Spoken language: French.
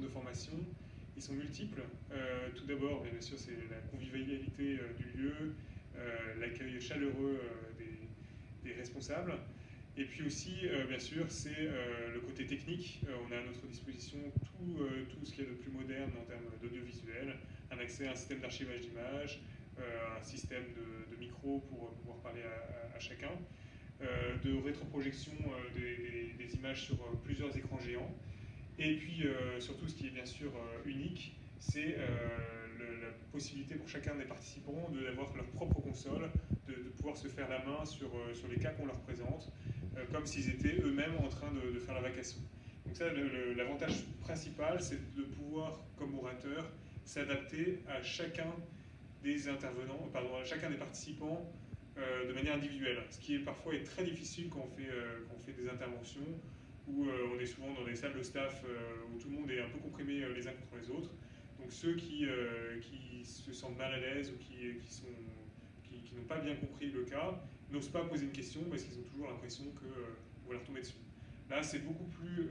de formation, ils sont multiples. tout d'abord, bien sûr, c'est la convivialité du lieu, l'accueil chaleureux des, responsables. Et puis aussi, bien sûr, c'est le côté technique. on a à notre disposition tout, tout ce qu'il y a de plus moderne en termes d'audiovisuel, un accès à un système d'archivage d'images, un système de, de, micro pour pouvoir parler à, chacun. Euh, de rétroprojection euh, des, images sur euh, plusieurs écrans géants. Et puis surtout, ce qui est bien sûr unique, c'est la possibilité pour chacun des participants d'avoir leur propre console, de, pouvoir se faire la main sur, sur les cas qu'on leur présente, comme s'ils étaient eux-mêmes en train de, faire la vacation. Donc ça, l'avantage principal, c'est de pouvoir, comme orateur, s'adapter à chacun des intervenants, pardon, chacun des participants euh, de manière individuelle, ce qui est parfois est très difficile euh, quand on fait des interventions où euh, on est souvent dans des salles de staff où tout le monde est un peu comprimé les uns contre les autres. Donc ceux qui, qui se sentent mal à l'aise ou qui, qui, qui, n'ont pas bien compris le cas n'osent pas poser une question parce qu'ils ont toujours l'impression qu'on va leur tomber dessus. Là, c'est beaucoup plus